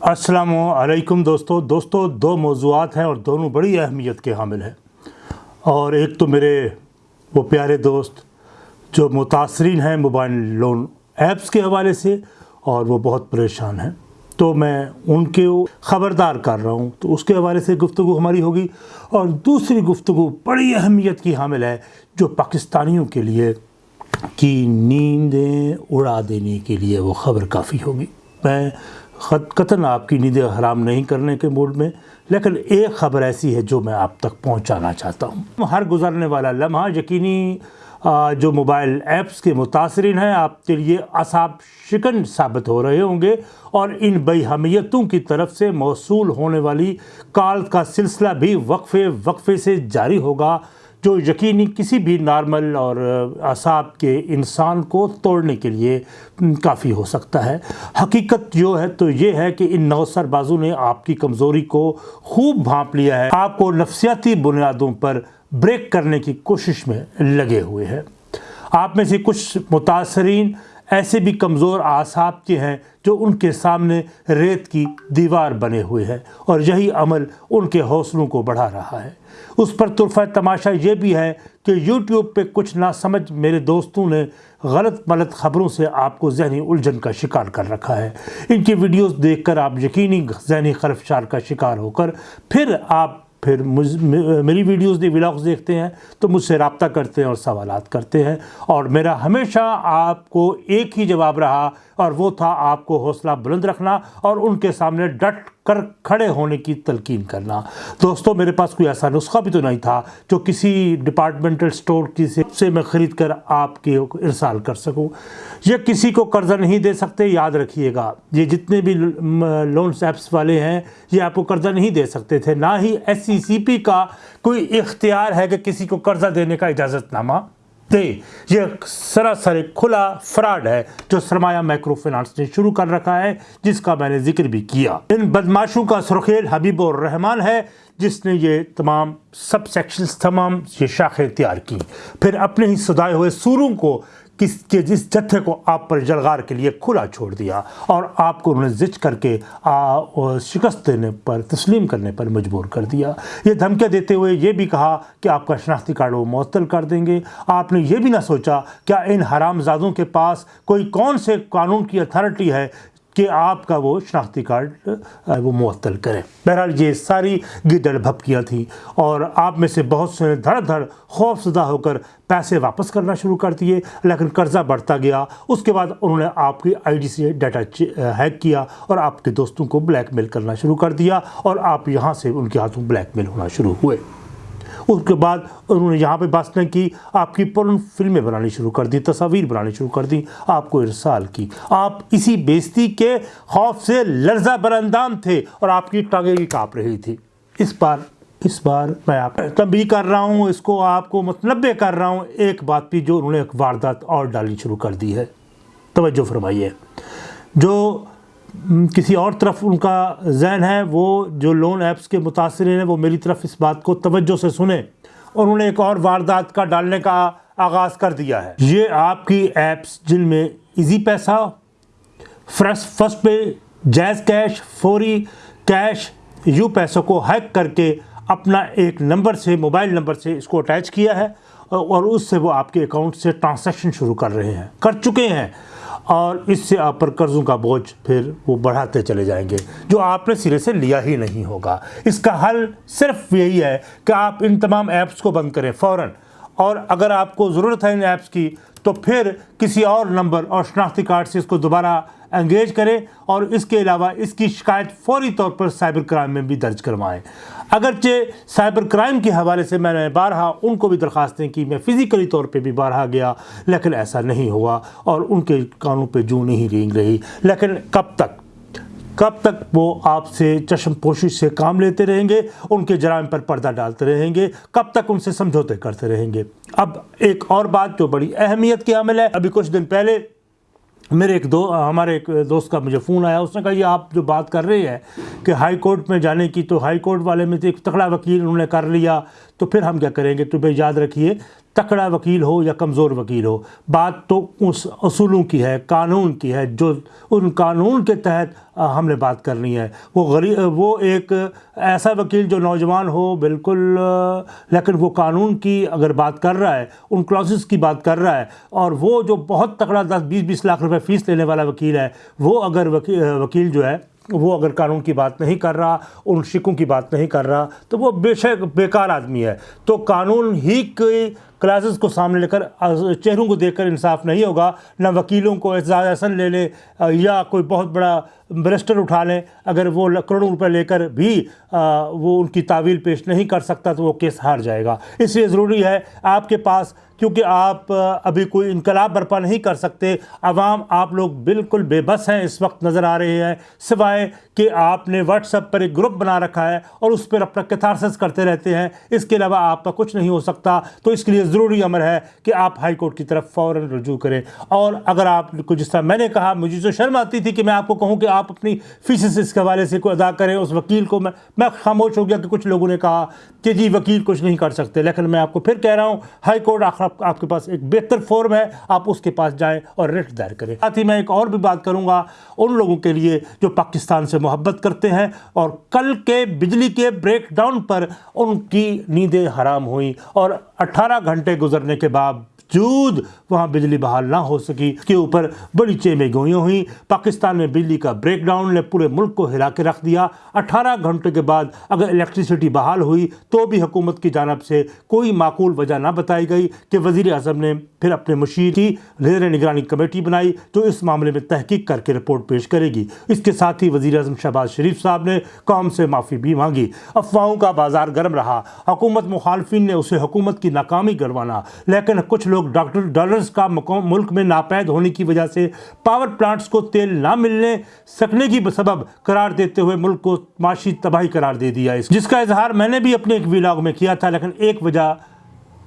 السلام علیکم دوستو۔ دوستو، دو موضوعات ہیں اور دونوں بڑی اہمیت کے حامل ہیں۔ اور ایک تو میرے وہ پیارے دوست جو متاثرین ہیں موبائل لون ایپس کے حوالے سے اور وہ بہت پریشان ہیں۔ تو میں ان کے خبردار کر رہا ہوں۔ تو اس کے حوالے سے گفتگو ہماری ہوگی۔ اور دوسری گفتگو بڑی اہمیت کی حامل ہے جو پاکستانیوں کے لیے کی نیندیں اڑا دینے کے لیے وہ خبر کافی ہوگی۔ میں خط قطن آپ کی نیندیں حرام نہیں کرنے کے موڈ میں، لیکن ایک خبر ایسی ہے جو میں آپ تک پہنچانا چاہتا ہوں۔ ہر گزرنے والا لمحہ یقینی جو موبائل ایپس کے متاثرین ہیں، آپ کے لیے اصاب شکن ثابت ہو رہے ہوں گے۔ اور ان بے حمیتوں کی طرف سے موصول ہونے والی کال کا سلسلہ بھی وقفے وقفے سے جاری ہوگا۔ جو یقینی کسی بھی نارمل اور اعصاب کے انسان کو توڑنے کے لیے کافی ہو سکتا ہے۔ حقیقت جو ہے تو یہ ہے کہ ان نوسر بازو نے آپ کی کمزوری کو خوب بھانپ لیا ہے۔ آپ کو نفسیاتی بنیادوں پر بریک کرنے کی کوشش میں لگے ہوئے ہیں۔ آپ میں سے کچھ متاثرین ایسے بھی کمزور آساب کے ہیں جو ان کے سامنے ریت کی دیوار بنے ہوئے ہیں اور یہی عمل ان کے حوصلوں کو بڑھا رہا ہے۔ اس پر طرفہ تماشا یہ بھی ہے کہ یوٹیوب پہ کچھ نہ سمجھ میرے دوستوں نے غلط ملت خبروں سے آپ کو ذہنی الجھن کا شکار کر رکھا ہے۔ ان کی ویڈیوز دیکھ کر آپ یقینی ذہنی خرفشار کا شکار ہو کر پھر آپ پھر میری ویڈیوز دی ولاگز دیکھتے ہیں، تو مجھ سے رابطہ کرتے ہیں اور سوالات کرتے ہیں۔ اور میرا ہمیشہ آپ کو ایک ہی جواب رہا، اور وہ تھا آپ کو حوصلہ بلند رکھنا اور ان کے سامنے ڈٹ کر کھڑے ہونے کی تلقین کرنا۔ دوستو، میرے پاس کوئی ایسا نسخہ بھی تو نہیں تھا جو کسی ڈپارٹمنٹل سٹور کی سے میں خرید کر آپ کے ارسال کر سکوں۔ یہ کسی کو قرضہ نہیں دے سکتے، یاد رکھیے گا۔ یہ جتنے بھی لونس ایپس والے ہیں، یہ آپ کو قرضہ نہیں دے سکتے تھے۔ نہ ہی ایس سی سی پی کا کوئی اختیار ہے کہ کسی کو قرضہ دینے کا اجازت نامہ۔ دے۔ یہ سراسر کھلا فراڈ ہے جو سرمایہ مائکرو فنانس نے شروع کر رکھا ہے، جس کا میں نے ذکر بھی کیا۔ ان بدماشوں کا سرخیل حبیب الرحمان ہے، جس نے یہ تمام سب سیکشنز، تمام یہ شاخیں تیار کی پھر اپنے ہی سدائے ہوئے سوروں کو کس کے جس جتھے کو آپ پر جلغار کے لیے کھلا چھوڑ دیا اور آپ کو انہوں نے زچ کر کے شکست دینے پر، تسلیم کرنے پر مجبور کر دیا۔ یہ دھمکے دیتے ہوئے یہ بھی کہا کہ آپ کا شناختی کارڈ وہ معطل کر دیں گے۔ آپ نے یہ بھی نہ سوچا، کیا ان حرام زادوں کے پاس کوئی کون سے قانون کی اتھارٹی ہے کہ آپ کا وہ شناختی کارڈ وہ معطل کریں۔ بہرحال یہ ساری گدڑ بھپکیاں تھیں اور آپ میں سے بہت سے دھڑ دھڑ خوف زدہ ہو کر پیسے واپس کرنا شروع کر دیے۔ لیکن قرضہ بڑھتا گیا۔ اس کے بعد انہوں نے آپ کی آئی ڈی سے ڈیٹا ہیک کیا اور آپ کے دوستوں کو بلیک میل کرنا شروع کر دیا اور آپ یہاں سے ان کے ہاتھوں بلیک میل ہونا شروع ہوئے۔ اس کے بعد انہوں نے یہاں پہ بات کی، آپ کی پرن فلمیں بنانی شروع کر دی تصاویر بنانی شروع کر دی آپ کو ارسال کی۔ آپ اسی بیستی کے خوف سے لرزہ برندام تھے اور آپ کی ٹانگیں بھی کاپ رہی تھی اس بار اس بار میں آپ تنبیہ کر رہا ہوں، اس کو آپ کو متنبع کر رہا ہوں، ایک بات بھی جو انہوں نے ایک واردات اور ڈالنی شروع کر دی ہے۔ توجہ فرمائیے۔ جو کسی اور طرف ان کا ذہن ہے، وہ جو لون ایپس کے متاثرین ہیں، وہ میری طرف اس بات کو توجہ سے سنیں۔ انہوں نے ایک اور واردات کا ڈالنے کا آغاز کر دیا ہے۔ یہ آپ کی ایپس جن میں ایزی پیسہ فرس فرسٹ پے، جیز کیش، فوری کیش، یو پیسوں کو ہیک کر کے اپنا ایک نمبر سے، موبائل نمبر سے اس کو اٹیچ کیا ہے۔ اور اس سے وہ آپ کے اکاؤنٹ سے ٹرانسیکشن شروع کر رہے ہیں۔ کر چکے ہیں۔ اور اس سے آپ پر قرضوں کا بوجھ پھر وہ بڑھاتے چلے جائیں گے، جو آپ نے سرے سے لیا ہی نہیں ہوگا۔ اس کا حل صرف یہی ہے کہ آپ ان تمام ایپس کو بند کریں فوراً۔ اور اگر آپ کو ضرورت ہے ان ایپس کی، تو پھر کسی اور نمبر اور شناختی کارڈ سے اس کو دوبارہ انگیج کریں اور اس کے علاوہ اس کی شکایت فوری طور پر سائبر کرائم میں بھی درج کروائیں۔ اگرچہ سائبر کرائم کے حوالے سے میں نے بارہا ان کو بھی درخواستیں کی، میں فزیکلی طور پہ بھی بارہا گیا، لیکن ایسا نہیں ہوا اور ان کے کانوں پہ جو نہیں رینگ رہی۔ لیکن کب تک؟ کب تک وہ آپ سے چشم پوشش سے کام لیتے رہیں گے؟ ان کے جرائم پر پردہ ڈالتے رہیں گے؟ کب تک ان سے سمجھوتے کرتے رہیں گے؟ اب ایک اور بات جو بڑی اہمیت کی عمل ہے، ابھی کچھ دن پہلے میرے ایک دو ہمارے ایک دوست کا مجھے فون آیا، اس نے کہا، یہ آپ جو بات کر رہے ہیں کہ ہائی کورٹ میں جانے کی، تو ہائی کورٹ والے میں تو ایک تکڑا وکیل انہوں نے کر لیا، تو پھر ہم کیا کریں گے؟ تو بھائی، یاد رکھیے تکڑا وکیل ہو یا کمزور وکیل ہو، بات تو اس اصولوں کی ہے، قانون کی ہے، جو ان قانون کے تحت ہم نے بات کرنی ہے۔ وہ غریب وہ ایک ایسا وکیل جو نوجوان ہو، بالکل لیکن وہ قانون کی اگر بات کر رہا ہے، ان کلاسز کی بات کر رہا ہے، اور وہ جو بہت تکڑا دس، بیس بیس لاکھ روپے فیس لینے والا وکیل ہے، وہ اگر وکیل جو ہے، وہ اگر قانون کی بات نہیں کر رہا، ان شکوں کی بات نہیں کر رہا، تو وہ بے شک بیکار آدمی ہے۔ تو قانون ہی کے کلاسز کو سامنے لے کر چہروں کو دیکھ کر انصاف نہیں ہوگا، نہ وکیلوں کو اعزاز احسن لے لے یا کوئی بہت بڑا برسٹر اٹھا لیں۔ اگر وہ کروڑوں روپے لے کر بھی وہ ان کی تعویل پیش نہیں کر سکتا تو وہ کیس ہار جائے گا۔ اس لیے ضروری ہے آپ کے پاس، کیونکہ آپ ابھی کوئی انقلاب برپا نہیں کر سکتے، عوام آپ لوگ بالکل بے بس ہیں، اس وقت نظر آ رہے ہیں۔ سوائے کہ آپ نے واٹس اپ پر ایک گروپ بنا رکھا ہے اور اس پر اپنا کتارسس کرتے رہتے ہیں۔ اس کے علاوہ آپ کا کچھ نہیں ہو سکتا۔ تو اس کے لیے ضروری عمر ہے کہ آپ ہائی کورٹ کی طرف فوراً رجوع کریں۔ اور اگر آپ کو جس طرح میں نے کہا، مجھے جو شرم آتی تھی کہ میں آپ کو کہوں کہ آپ اپنی فیسز اس کے حوالے سے کوئی ادا کریں، اس وکیل کو میں میں خاموش ہو گیا کہ کچھ لوگوں نے کہا کہ جی وکیل کچھ نہیں کر سکتے۔ لیکن میں آپ کو پھر کہہ رہا ہوں، ہائی کورٹ آخر آپ کے پاس ایک بہتر فورم ہے، آپ اس کے پاس جائیں اور ریٹ دائر کریں۔ ساتھ ہی میں ایک اور بھی بات کروں گا، ان لوگوں کے لیے جو پاکستان سے محبت کرتے ہیں اور کل کے بجلی کے بریک ڈاؤن پر ان کی نیندیں حرام ہوئیں اور اٹھارہ گھنٹے گھنٹے گزرنے کے باوجود وہاں بجلی بحال نہ ہو سکی۔ اس کے اوپر بڑی چیمیں گوئیاں ہوئیں۔ پاکستان میں بجلی کا بریک ڈاؤن نے پورے ملک کو ہلا کے رکھ دیا۔ اٹھارہ گھنٹے کے بعد اگر الیکٹریسٹی بحال ہوئی تو بھی حکومت کی جانب سے کوئی معقول وجہ نہ بتائی گئی کہ وزیر اعظم نے پھر اپنے مشیر کی زیر نگرانی کمیٹی بنائی جو اس معاملے میں تحقیق کر کے رپورٹ پیش کرے گی۔ اس کے ساتھ ہی وزیر اعظم شہباز شریف صاحب نے قوم سے معافی بھی مانگی۔ افواہوں کا بازار گرم رہا۔ حکومت مخالفین نے اسے حکومت کی ناکامی گروانا۔ لیکن کچھ لوگ ڈاکٹر ڈالرز کا ملک میں ناپید ہونے کی وجہ سے پاور پلانٹس کو تیل نہ ملنے سکنے کی سبب قرار دیتے ہوئے ملک کو معاشی تباہی قرار دے دیا۔ ہے جس کا اظہار میں نے بھی اپنے ایک ویلاگ میں کیا تھا، لیکن ایک وجہ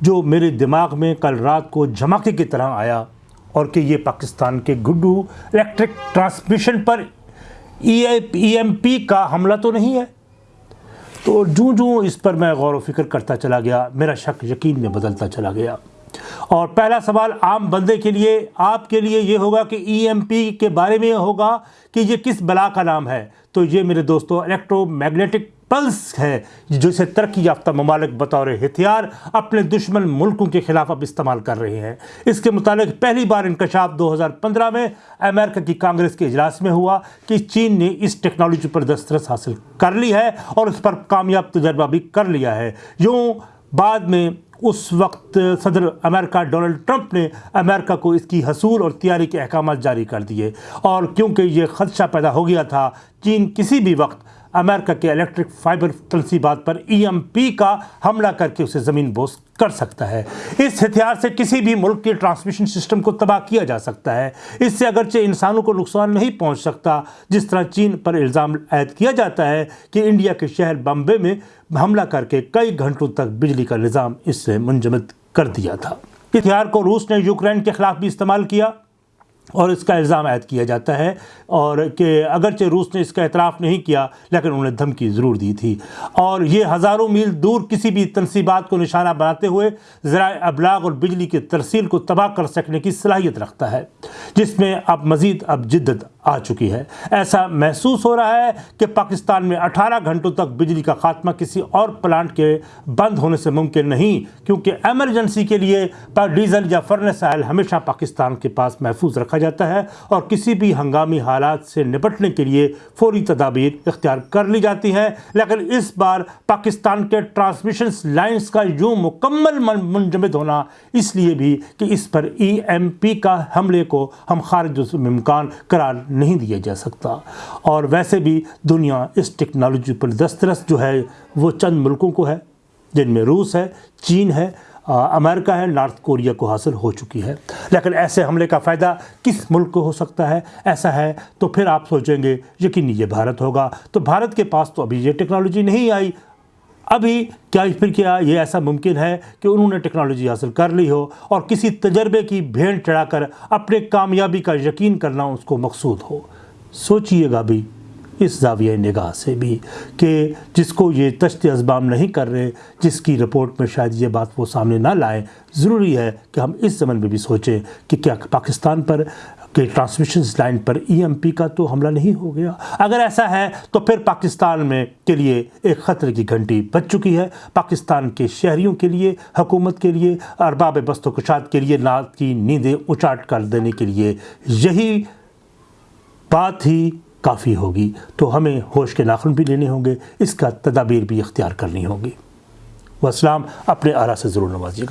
جو میرے دماغ میں کل رات کو جھماکے کی طرح آیا اور کہ یہ پاکستان کے گڈو الیکٹرک ٹرانسمیشن پر ای ایم پی کا حملہ تو نہیں ہے۔ تو جوں جوں اس پر میں غور و فکر کرتا چلا گیا، میرا شک یقین میں بدلتا چلا گیا۔ اور پہلا سوال عام بندے کے لیے، آپ کے لیے یہ ہوگا کہ ای ایم پی کے بارے میں ہوگا کہ یہ کس بلا کا نام ہے۔ تو یہ میرے دوستو الیکٹرو میگنیٹک پلس ہے جسے ترقی یافتہ ممالک بطور ہتھیار اپنے دشمن ملکوں کے خلاف اب استعمال کر رہے ہیں۔ اس کے متعلق پہلی بار انکشاف دو ہزار پندرہ میں امریکہ کی کانگریس کے اجلاس میں ہوا کہ چین نے اس ٹیکنالوجی پر دسترس حاصل کر لی ہے اور اس پر کامیاب تجربہ بھی کر لیا ہے۔ یوں بعد میں اس وقت صدر امریکہ ڈونلڈ ٹرمپ نے امریکہ کو اس کی حصول اور تیاری کے احکامات جاری کر دیے اور کیونکہ یہ خدشہ پیدا ہو گیا تھا، چین کسی بھی وقت امریکہ کے الیکٹرک فائبر تنصیبات پر ای ایم پی کا حملہ کر کے اسے زمین بوس کر سکتا ہے۔ اس ہتھیار سے کسی بھی ملک کے ٹرانسمیشن سسٹم کو تباہ کیا جا سکتا ہے۔ اس سے اگرچہ انسانوں کو نقصان نہیں پہنچ سکتا، جس طرح چین پر الزام عائد کیا جاتا ہے کہ انڈیا کے شہر بمبے میں حملہ کر کے کئی گھنٹوں تک بجلی کا نظام اس سے منجمد کر دیا تھا۔ ہتھیار کو روس نے یوکرین کے خلاف بھی استعمال کیا۔ اور اس کا الزام عائد کیا جاتا ہے اور کہ اگرچہ روس نے اس کا اعتراف نہیں کیا، لیکن انہوں نے دھمکی ضرور دی تھی۔ اور یہ ہزاروں میل دور کسی بھی تنصیبات کو نشانہ بناتے ہوئے ذرائع ابلاغ اور بجلی کی ترسیل کو تباہ کر سکنے کی صلاحیت رکھتا ہے، جس میں اب مزید اب جدت آ چکی ہے۔ ایسا محسوس ہو رہا ہے کہ پاکستان میں اٹھارہ گھنٹوں تک بجلی کا خاتمہ کسی اور پلانٹ کے بند ہونے سے ممکن نہیں، کیونکہ ایمرجنسی کے لیے ڈیزل یا فرنس آئل ہمیشہ پاکستان کے پاس محفوظ رکھا جاتا ہے اور کسی بھی ہنگامی حالات سے نپٹنے کے لیے فوری تدابیر اختیار کر لی جاتی ہیں۔ لیکن اس بار پاکستان کے ٹرانسمیشن لائنز کا یوں مکمل منجمد ہونا اس لیے بھی کہ اس پر ای ایم پی کا حملے کو ہم خارج ممکان قرار نہیں دیا جا سکتا۔ اور ویسے بھی دنیا اس ٹیکنالوجی پر دسترس جو ہے، وہ چند ملکوں کو ہے، جن میں روس ہے، چین ہے امریکہ ہے، نارتھ کوریا کو حاصل ہو چکی ہے۔ لیکن ایسے حملے کا فائدہ کس ملک کو ہو سکتا ہے؟ ایسا ہے تو پھر آپ سوچیں گے، یقینی یہ بھارت ہوگا۔ تو بھارت کے پاس تو ابھی یہ ٹیکنالوجی نہیں آئی۔ ابھی کیا پھر کیا یہ ایسا ممکن ہے کہ انہوں نے ٹیکنالوجی حاصل کر لی ہو اور کسی تجربے کی بھینٹ چڑھا کر اپنے کامیابی کا یقین کرنا اس کو مقصود ہو؟ سوچئے گا بھی اس زاویہ نگاہ سے بھی کہ جس کو یہ تشت ازبام نہیں کر رہے، جس کی رپورٹ میں شاید یہ بات وہ سامنے نہ لائیں، ضروری ہے کہ ہم اس زمن میں بھی سوچیں کہ کیا پاکستان پر کہ ٹرانسمیشن لائن پر ای ایم پی کا تو حملہ نہیں ہو گیا۔ اگر ایسا ہے تو پھر پاکستان میں کے لیے ایک خطرے کی گھنٹی بچ چکی ہے۔ پاکستان کے شہریوں کے لیے، حکومت کے لیے، ارباب بست و کشاد کے لیے نات کی نیندیں اچاٹ کر دینے کے لیے یہی بات ہی کافی ہوگی۔ تو ہمیں ہوش کے ناخن بھی لینے ہوں گے۔ اس کا تدابیر بھی اختیار کرنی ہوگی۔ وہ اسلام اپنے آرا سے ضرور نوازیے گا۔